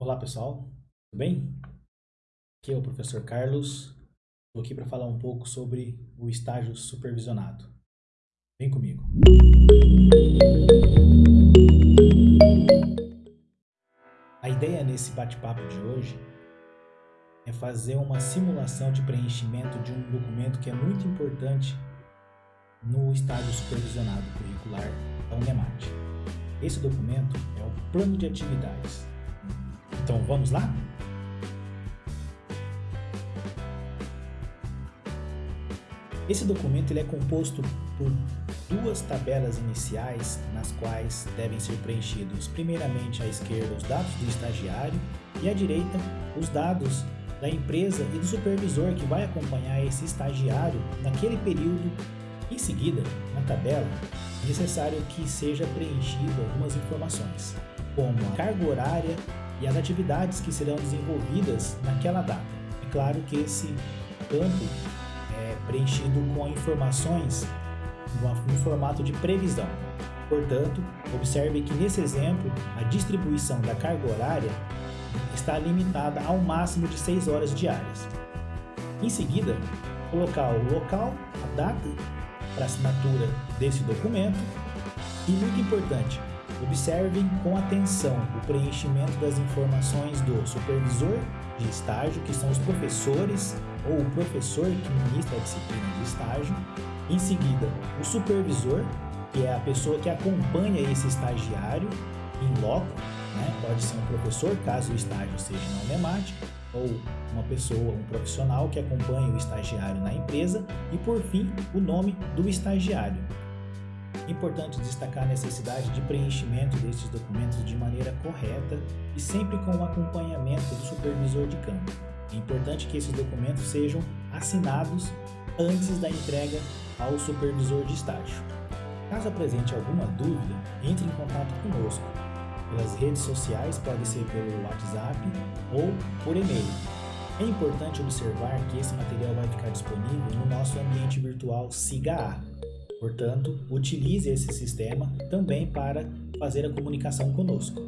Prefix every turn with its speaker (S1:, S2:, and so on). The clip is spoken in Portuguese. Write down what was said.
S1: Olá pessoal, tudo bem? Aqui é o professor Carlos, estou aqui para falar um pouco sobre o estágio supervisionado. Vem comigo. A ideia nesse bate-papo de hoje é fazer uma simulação de preenchimento de um documento que é muito importante no estágio supervisionado curricular da UNEMAT. Esse documento é o Plano de Atividades então vamos lá? Esse documento ele é composto por duas tabelas iniciais nas quais devem ser preenchidos primeiramente à esquerda os dados do estagiário e à direita os dados da empresa e do supervisor que vai acompanhar esse estagiário naquele período. Em seguida, na tabela, é necessário que seja preenchido algumas informações, como a carga horária e as atividades que serão desenvolvidas naquela data. É claro que esse campo é preenchido com informações no formato de previsão. Portanto, observe que nesse exemplo, a distribuição da carga horária está limitada ao máximo de 6 horas diárias. Em seguida, colocar o local, a data para assinatura desse documento e, muito importante, Observem com atenção o preenchimento das informações do supervisor de estágio, que são os professores ou o professor que ministra a disciplina de estágio. Em seguida, o supervisor, que é a pessoa que acompanha esse estagiário em loco, né? pode ser um professor, caso o estágio seja na UNEMAT, ou uma pessoa, um profissional que acompanha o estagiário na empresa e, por fim, o nome do estagiário. Importante destacar a necessidade de preenchimento destes documentos de maneira correta e sempre com o acompanhamento do supervisor de campo. É importante que esses documentos sejam assinados antes da entrega ao supervisor de estágio. Caso apresente alguma dúvida, entre em contato conosco. Pelas redes sociais, pode ser pelo WhatsApp ou por e-mail. É importante observar que esse material vai ficar disponível no nosso ambiente virtual SIGA-A, Portanto, utilize esse sistema também para fazer a comunicação conosco.